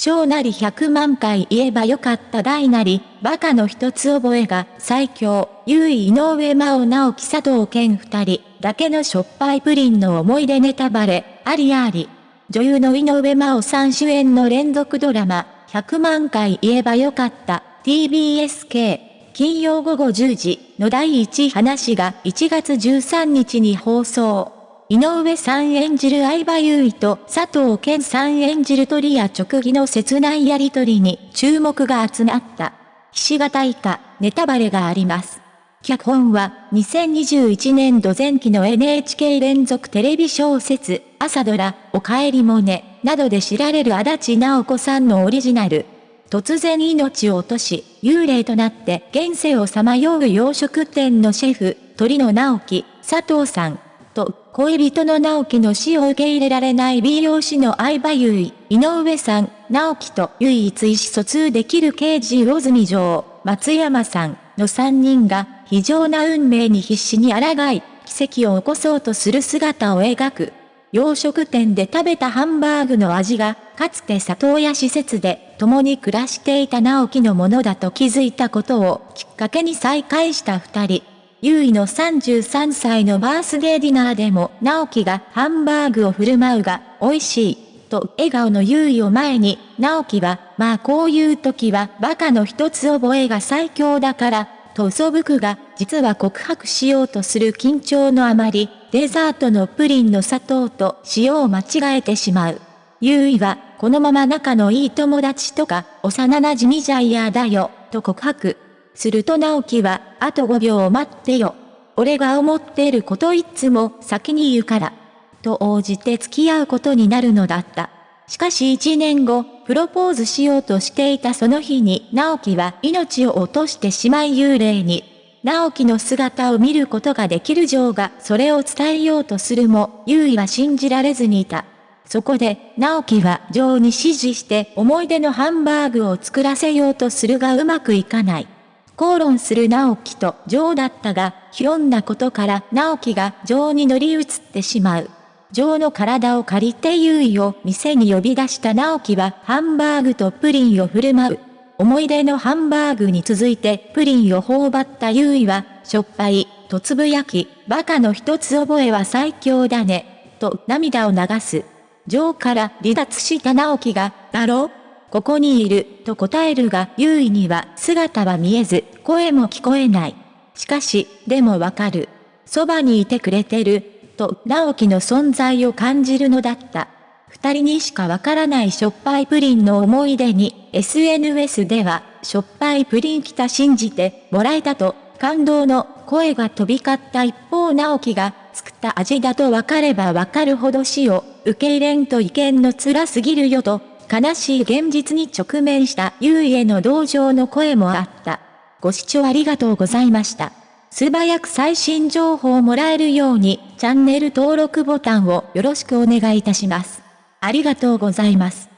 小なり100万回言えばよかった大なり、バカの一つ覚えが最強、優位井上真央直樹佐藤健二人、だけのしょっぱいプリンの思い出ネタバレ、ありあり。女優の井上真央さん主演の連続ドラマ、100万回言えばよかった、TBSK。金曜午後10時の第1話が1月13日に放送。井上さん演じる相葉優衣と佐藤健さん演じる鳥や直義の切ないやりとりに注目が集まった。ひし形以下、ネタバレがあります。脚本は2021年度前期の NHK 連続テレビ小説、朝ドラ、おかえりもね、などで知られる足立直子さんのオリジナル。突然命を落とし、幽霊となって現世をさまよう洋食店のシェフ、鳥の直樹、佐藤さん、と、恋人の直樹の死を受け入れられない美容師の相葉優衣、井上さん、直樹と唯一意思疎通できる刑事魚住城、松山さんの3人が非常な運命に必死に抗い、奇跡を起こそうとする姿を描く。洋食店で食べたハンバーグの味が、かつて里親施設で共に暮らしていた直樹のものだと気づいたことをきっかけに再会した二人。優位の33歳のバースデーディナーでも直樹がハンバーグを振る舞うが、美味しい、と笑顔の優位を前に、直樹は、まあこういう時はバカの一つ覚えが最強だから、と嘘吹くが、実は告白しようとする緊張のあまり、デザートのプリンの砂糖と塩を間違えてしまう。優位は、このまま仲のいい友達とか、幼馴染じゃ嫌だよ、と告白。すると直樹は、あと5秒待ってよ。俺が思っていることいつも先に言うから。と応じて付き合うことになるのだった。しかし1年後、プロポーズしようとしていたその日に直樹は命を落としてしまい幽霊に。直樹の姿を見ることができる女王がそれを伝えようとするも、優位は信じられずにいた。そこで、直樹は女王に指示して思い出のハンバーグを作らせようとするがうまくいかない。口論する直樹とジョーだったが、ひょんなことから直樹がジョーに乗り移ってしまう。ジョーの体を借りて優位を店に呼び出した直樹はハンバーグとプリンを振る舞う。思い出のハンバーグに続いてプリンを頬張った優位は、しょっぱい、とつぶやき、バカの一つ覚えは最強だね、と涙を流す。ジョーから離脱した直樹が、だろここにいる、と答えるが、優位には姿は見えず、声も聞こえない。しかし、でもわかる。そばにいてくれてる、と直樹の存在を感じるのだった。二人にしかわからないしょっぱいプリンの思い出に、SNS では、しょっぱいプリン来た信じてもらえたと、感動の声が飛び交った一方直樹が、作った味だとわかればわかるほど死を受け入れんと意見の辛すぎるよと、悲しい現実に直面した優位への同情の声もあった。ご視聴ありがとうございました。素早く最新情報をもらえるように、チャンネル登録ボタンをよろしくお願いいたします。ありがとうございます。